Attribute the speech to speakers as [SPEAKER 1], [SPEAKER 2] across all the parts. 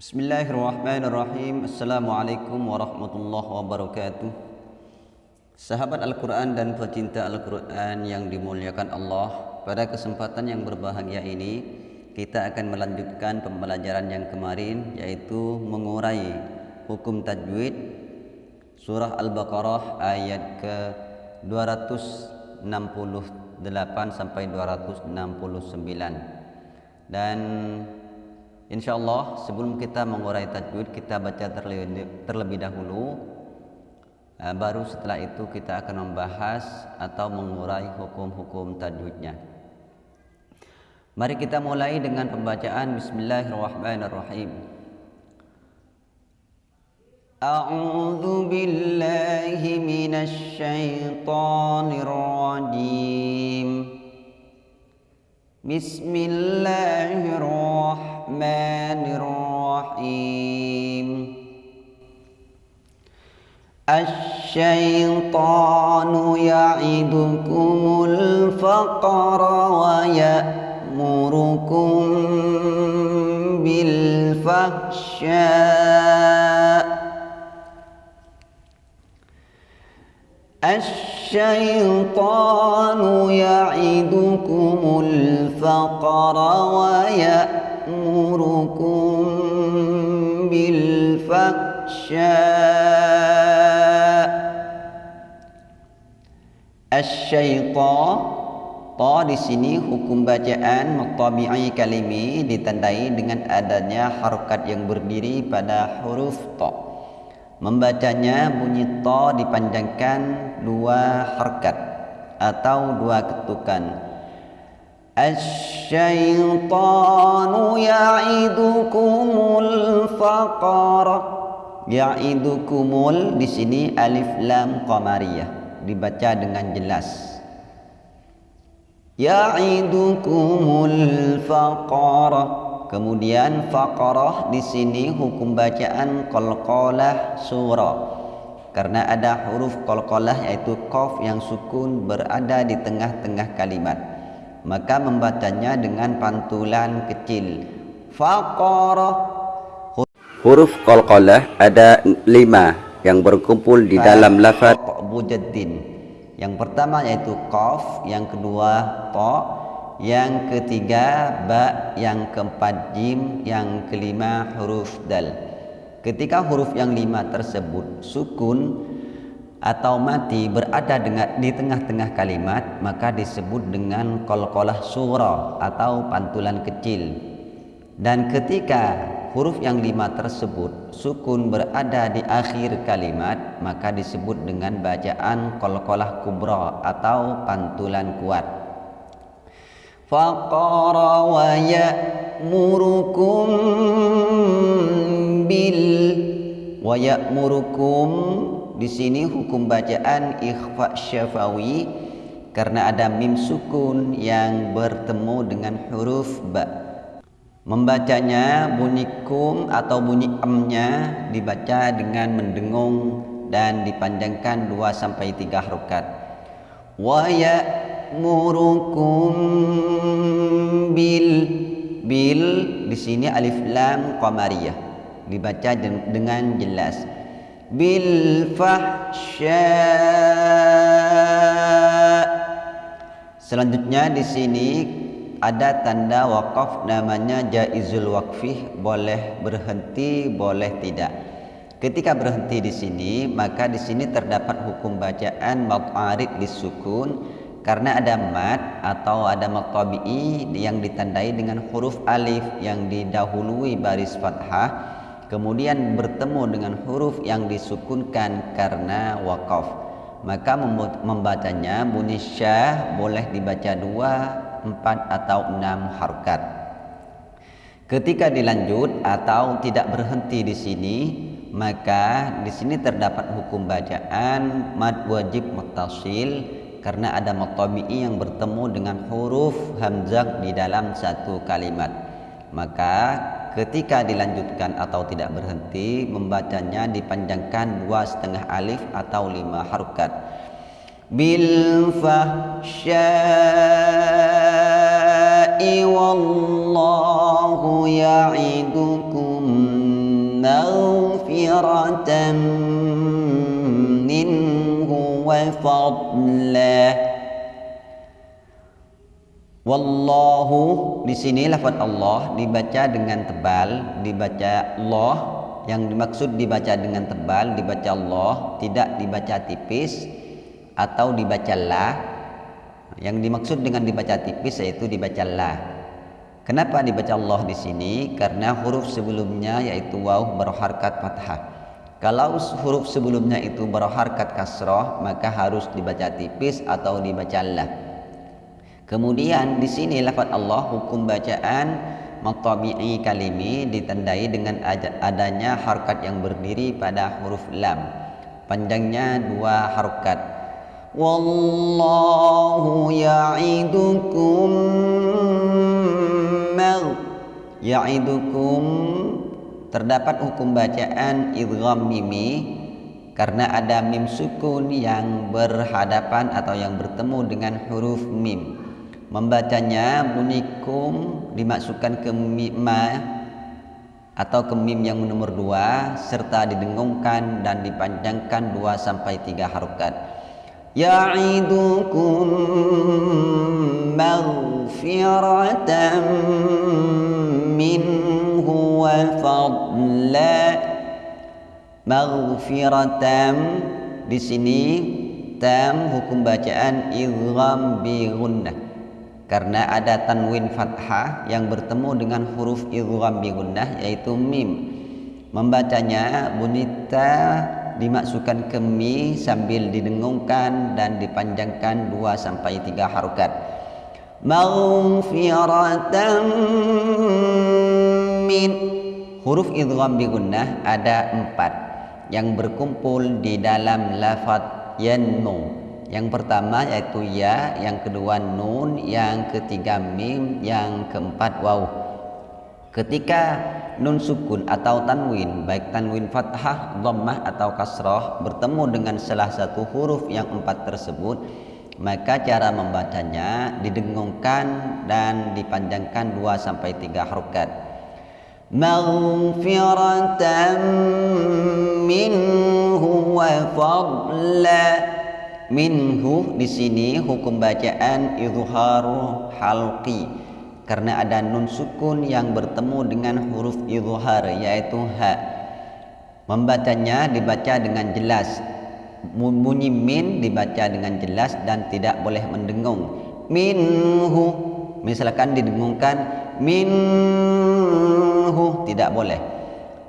[SPEAKER 1] Bismillahirrahmanirrahim. Assalamualaikum warahmatullahi wabarakatuh. Sahabat Al-Quran dan pecinta Al-Quran yang dimuliakan Allah Pada kesempatan yang berbahagia ini Kita akan melanjutkan pembelajaran yang kemarin Yaitu mengurai hukum tajwid Surah Al-Baqarah ayat ke 268 sampai 269 Dan Insyaallah sebelum kita mengurai tajwid kita baca terlebih, dahulu uh, baru setelah itu kita akan membahas atau mengurai hukum-hukum tajwidnya. Mari kita mulai dengan pembacaan Bismillahirrahmanirrahim. A'udzu billahi minasy syaithanir rajim. Bismillahirrahmanirrahim. الرحمن الرحيم. الشيطان يعدكم الفقر ويأمركم بالفحشاء. الشيطان يعدكم الفقر ويأمركم يأمركم بالفحشاء الشيطان Ta di sini hukum bacaan mutabi'i kalimi ditandai dengan adanya harokat yang berdiri pada huruf ta. Membacanya bunyi ta dipanjangkan dua harokat atau dua ketukan. الشيطان يعدكم الفقر Ya'idukumul di sini alif lam qamariyah dibaca dengan jelas. Ya'idukumul faqara. Kemudian faqarah di sini hukum bacaan qalqalah surah. Karena ada huruf qalqalah yaitu qaf yang sukun berada di tengah-tengah kalimat maka membacanya dengan pantulan kecil. Faqara. Huruf qalqalah ada lima yang berkumpul di dalam lafaz. Bujaddin yang pertama yaitu qaf yang kedua ta yang ketiga ba yang keempat jim yang kelima huruf dal. Ketika huruf yang lima tersebut sukun atau mati berada dengan, di tengah-tengah kalimat maka disebut dengan kolkolah surah atau pantulan kecil. Dan ketika huruf yang lima tersebut sukun berada di akhir kalimat maka disebut dengan bacaan kolkolah kubra atau pantulan kuat. Faqara wa ya'murukum bil wa ya'murukum di sini hukum bacaan ikhfa syafawi karena ada mim sukun yang bertemu dengan huruf ba. Membacanya bunyi kum atau bunyi amnya dibaca dengan mendengung dan dipanjangkan 2 sampai 3 harokat. Wa ya'murukum bil bil di sini alif lam qamariyah dibaca dengan jelas bil fahsya Selanjutnya di sini ada tanda wakaf namanya jaizul wakfih boleh berhenti boleh tidak. Ketika berhenti di sini maka di sini terdapat hukum bacaan mut'arid disukun karena ada mat atau ada matabi'i yang ditandai dengan huruf alif yang didahului baris fathah kemudian bertemu dengan huruf yang disukunkan karena wakaf. Maka membacanya bunyi boleh dibaca dua, empat atau enam harokat ketika dilanjut atau tidak berhenti di sini maka di sini terdapat hukum bacaan mad wajib mutasil karena ada matabi'i yang bertemu dengan huruf hamzah di dalam satu kalimat. Maka ketika dilanjutkan atau tidak berhenti membacanya dipanjangkan dua setengah alif atau lima harokat. Bil fahsya'i wallahu ya'idukum maghfiratan minhu wa fadlah Wallahu di sini lafaz Allah dibaca dengan tebal, dibaca Allah yang dimaksud dibaca dengan tebal, dibaca Allah, tidak dibaca tipis atau dibaca la. Yang dimaksud dengan dibaca tipis yaitu dibaca la. Kenapa dibaca Allah di sini? Karena huruf sebelumnya yaitu waw berharkat fathah. Kalau huruf sebelumnya itu berharkat kasrah, maka harus dibaca tipis atau dibaca la. Kemudian di sini lafaz Allah hukum bacaan matabi'i kalimi ditandai dengan adanya harkat yang berdiri pada huruf lam. Panjangnya dua harkat. Wallahu ya'idukum ya'idukum terdapat hukum bacaan idgham mimi karena ada mim sukun yang berhadapan atau yang bertemu dengan huruf mim membacanya bunikum dimasukkan ke ma atau ke mim yang nomor dua serta didengungkan dan dipanjangkan dua sampai tiga harokat. Ya'idukum maghfiratan minhu wa fadla. Maghfiratan di sini tam hukum bacaan idgham bi gunnah karena ada tanwin fathah yang bertemu dengan huruf idgham bi gunnah yaitu mim. Membacanya bunita dimasukkan ke mi sambil didengungkan dan dipanjangkan 2 sampai 3 harokat. Maghfiratan min. Huruf idgham bi gunnah ada empat yang berkumpul di dalam lafaz yanmu yang pertama yaitu ya, yang kedua nun, yang ketiga mim, yang keempat waw. Ketika nun sukun atau tanwin, baik tanwin fathah, dhammah atau kasrah bertemu dengan salah satu huruf yang empat tersebut, maka cara membacanya didengungkan dan dipanjangkan dua sampai tiga harokat. Maghfiratan minhu wa fadla minhu di sini hukum bacaan izharu halqi. Karena ada nun sukun yang bertemu dengan huruf izhar yaitu ha. Membacanya dibaca dengan jelas. Bunyi min dibaca dengan jelas dan tidak boleh mendengung. Minhu misalkan didengungkan minhu tidak boleh.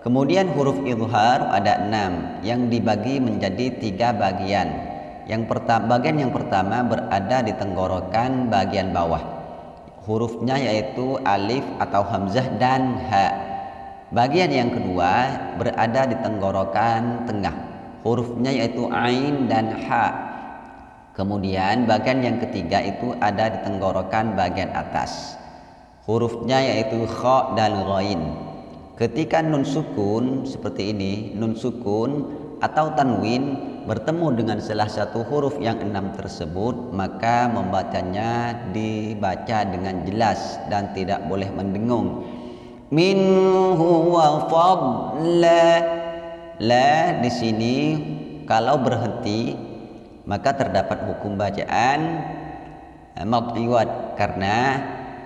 [SPEAKER 1] Kemudian huruf izhar ada enam yang dibagi menjadi tiga bagian yang pertama, bagian yang pertama berada di tenggorokan bagian bawah. Hurufnya yaitu alif atau hamzah dan ha. Bagian yang kedua berada di tenggorokan tengah. Hurufnya yaitu ain dan ha. Kemudian bagian yang ketiga itu ada di tenggorokan bagian atas. Hurufnya yaitu kha dan ghain. Ketika nun sukun seperti ini, nun sukun atau tanwin bertemu dengan salah satu huruf yang enam tersebut maka membacanya dibaca dengan jelas dan tidak boleh mendengung. Minhu wa fadla. La di sini kalau berhenti maka terdapat hukum bacaan eh, maqdiwat karena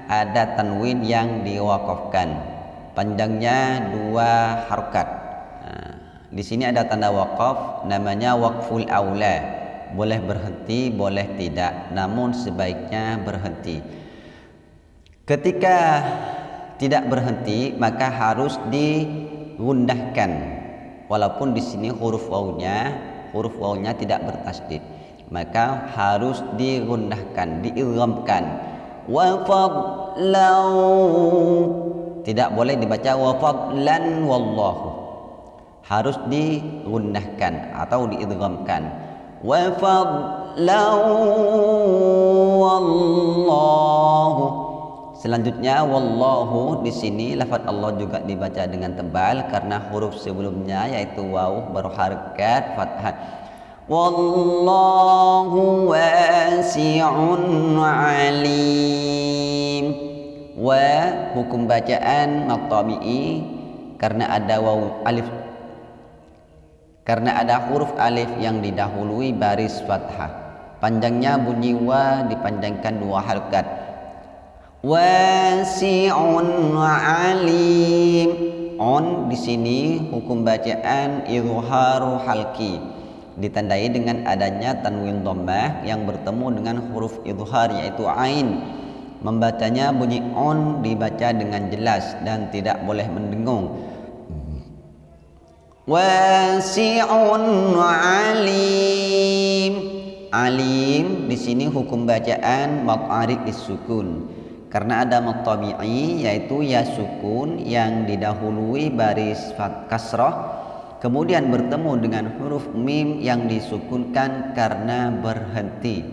[SPEAKER 1] ada tanwin yang diwakafkan. Panjangnya dua harokat di sini ada tanda wakaf namanya wakful aula. Boleh berhenti, boleh tidak. Namun sebaiknya berhenti. Ketika tidak berhenti maka harus digundahkan. Walaupun di sini huruf wawnya huruf wawnya tidak bertasdid. Maka harus digundahkan, diilhamkan. Wa tidak boleh dibaca wa fadlan wallahu harus digunnahkan atau diidghamkan. Wa wallahu. Selanjutnya wallahu di sini lafaz Allah juga dibaca dengan tebal karena huruf sebelumnya yaitu waw berharakat fathah. Wallahu wasi'un alim. Wa hukum bacaan maqtabi'i karena ada waw alif karena ada huruf alif yang didahului baris fathah. Panjangnya bunyi wa dipanjangkan dua harakat wasi'un alim. On di sini hukum bacaan izharu halki. Ditandai dengan adanya tanwin dhammah yang bertemu dengan huruf izhar yaitu ain. Membacanya bunyi on dibaca dengan jelas dan tidak boleh mendengung wasi'un alim. Alim di sini hukum bacaan maq'arid disukun karena ada matabi'i yaitu ya sukun yang didahului baris fat kasrah kemudian bertemu dengan huruf mim yang disukunkan karena berhenti.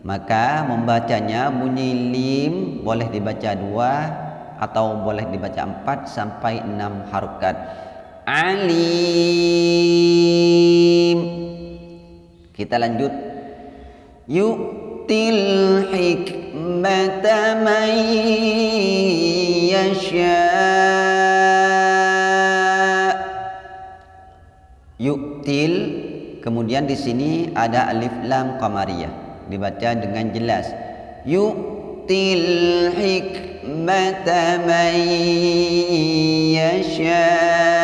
[SPEAKER 1] Maka membacanya bunyi lim boleh dibaca dua atau boleh dibaca empat sampai enam harokat alim. Kita lanjut. Yu'til hikmata man yasha. Yu'til kemudian di sini ada alif lam qamariyah. Dibaca dengan jelas. Yu'til hikmata man yasha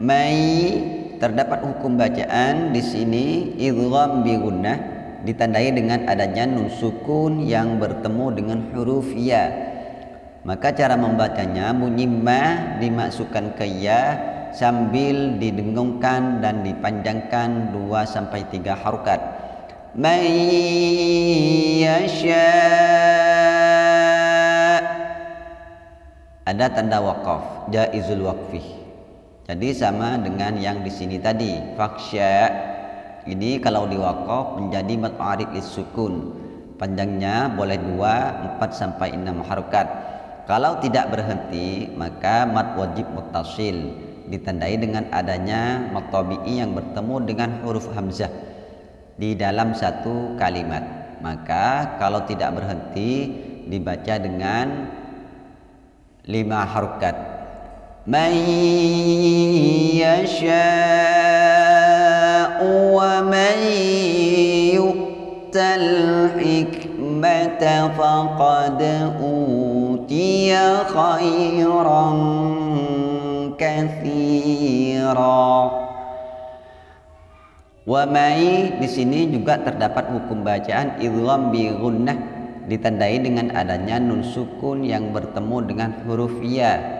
[SPEAKER 1] mai terdapat hukum bacaan di sini idgham bi gunnah ditandai dengan adanya nun sukun yang bertemu dengan huruf ya. Maka cara membacanya bunyi ma dimasukkan ke ya sambil didengungkan dan dipanjangkan 2 sampai 3 harokat. yasha ada tanda wakaf jaizul waqfih jadi sama dengan yang di sini tadi. Faksya ini kalau diwakaf menjadi mat arid sukun. Panjangnya boleh 2, 4 sampai 6 harokat. Kalau tidak berhenti maka mat wajib mutasil ditandai dengan adanya mat tabi'i yang bertemu dengan huruf hamzah di dalam satu kalimat. Maka kalau tidak berhenti dibaca dengan lima harokat من يشاء ومن يؤت الحكمة فقد أوتي خيرا كثيرا Wamai di sini juga terdapat hukum bacaan idgham bi gunnah ditandai dengan adanya nun sukun yang bertemu dengan huruf ya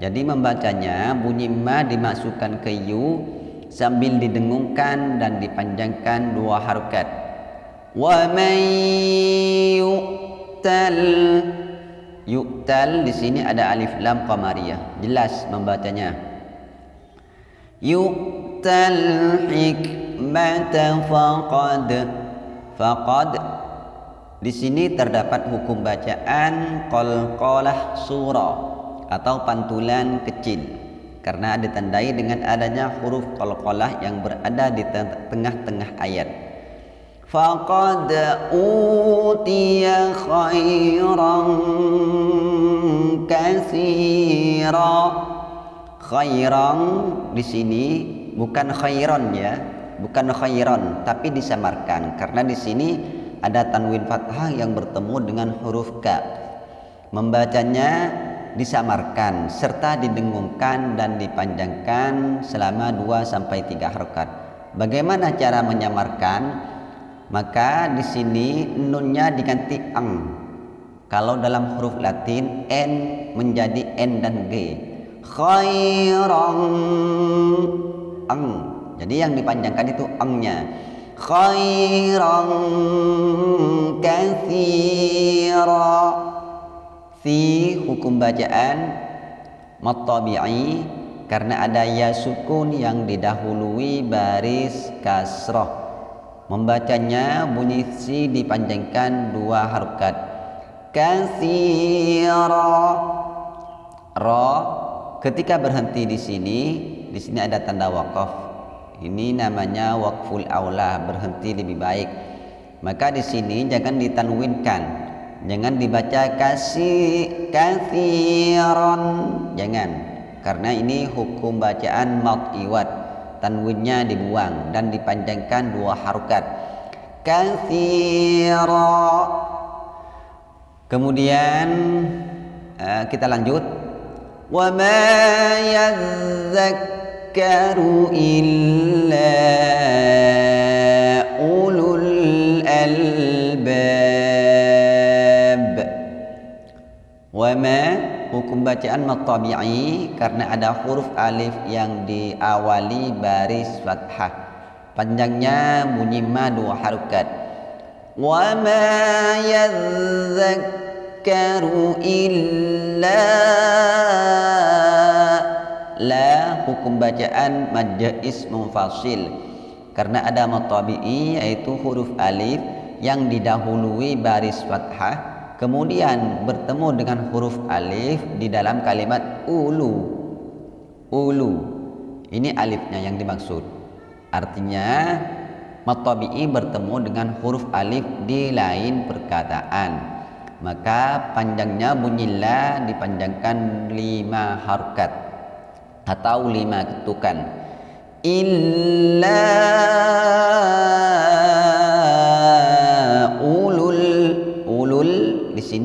[SPEAKER 1] jadi membacanya bunyi ma dimasukkan ke yu sambil didengungkan dan dipanjangkan dua harokat. Wa yu'tal yu'tal di sini ada alif lam qamariyah. Jelas membacanya. Yu'tal hikmata faqad faqad di sini terdapat hukum bacaan qalqalah surah atau pantulan kecil karena ditandai dengan adanya huruf qalqalah yang berada di tengah-tengah ayat. Faqad utiya khairan katsira. Khairan di sini bukan khairan ya bukan khairan tapi disamarkan karena di sini ada tanwin fathah yang bertemu dengan huruf ka. Membacanya disamarkan serta didengungkan dan dipanjangkan selama 2 sampai 3 harokat. Bagaimana cara menyamarkan? Maka di sini nunnya diganti ang. Kalau dalam huruf Latin n menjadi n dan g. Khairan ang. Jadi yang dipanjangkan itu angnya. Khairan katsira fi hukum bacaan matabi'i karena ada ya sukun yang didahului baris kasroh. Membacanya bunyi si dipanjangkan dua harokat. Kasira ra ketika berhenti di sini di sini ada tanda wakaf. Ini namanya wakful aula berhenti lebih baik. Maka di sini jangan ditanwinkan jangan dibaca kasih kathiran. Jangan karena ini hukum bacaan mat iwat tanwinnya dibuang dan dipanjangkan dua harokat. Kathira. Kemudian uh, kita lanjut. Wa ma illa wa ma hukum bacaan matabi'i karena ada huruf alif yang diawali baris fathah. Panjangnya bunyi ma dua harokat. Wa ma yadhakkaru illa la. Hukum bacaan majais mufasil karena ada matabi'i yaitu huruf alif yang didahului baris fathah kemudian bertemu dengan huruf alif di dalam kalimat ulu. Ulu. Ini alifnya yang dimaksud. Artinya matabi'i bertemu dengan huruf alif di lain perkataan. Maka panjangnya bunyi la dipanjangkan lima harkat atau lima ketukan. Illa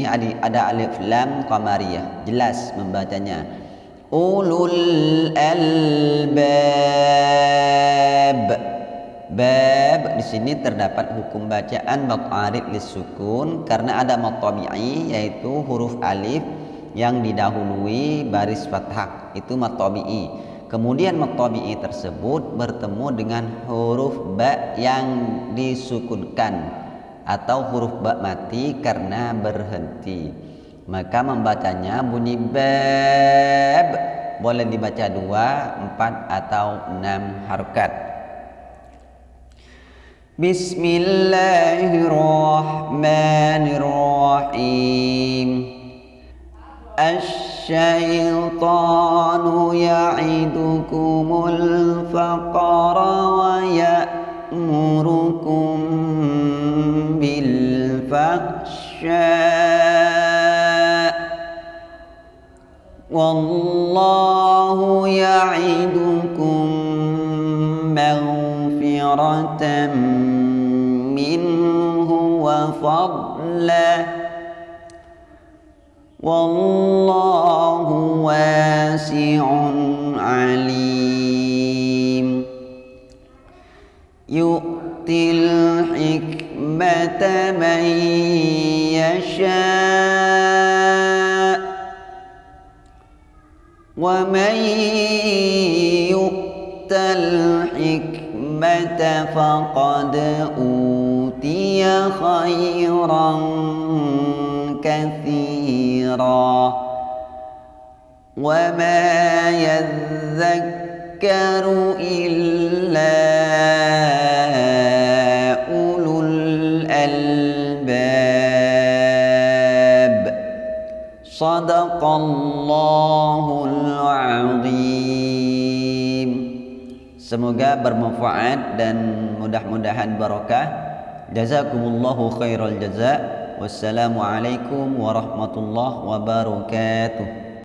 [SPEAKER 1] sini ada, alif lam qamariyah. Jelas membacanya. Ulul albab. Bab di sini terdapat hukum bacaan maqarid lisukun karena ada matabi'i yaitu huruf alif yang didahului baris fathah. Itu matabi'i. Kemudian matabi'i tersebut bertemu dengan huruf ba yang disukunkan atau huruf ba mati karena berhenti. Maka membacanya bunyi bab boleh dibaca dua, empat atau enam harokat Bismillahirrahmanirrahim. Asy-syaitanu ya'idukumul faqara wa ya'murukum الفحشاء والله يعدكم مغفرة منه وفضلا. والله واسع عليم. يؤتي الحكمة من يشاء ومن يؤت الحكمة فقد أوتي خيرا كثيرا وما يذكر إلا Sadaqallahul azim. Semoga bermanfaat dan mudah-mudahan barakah Jazakumullahu khairal jaza Wassalamualaikum warahmatullahi wabarakatuh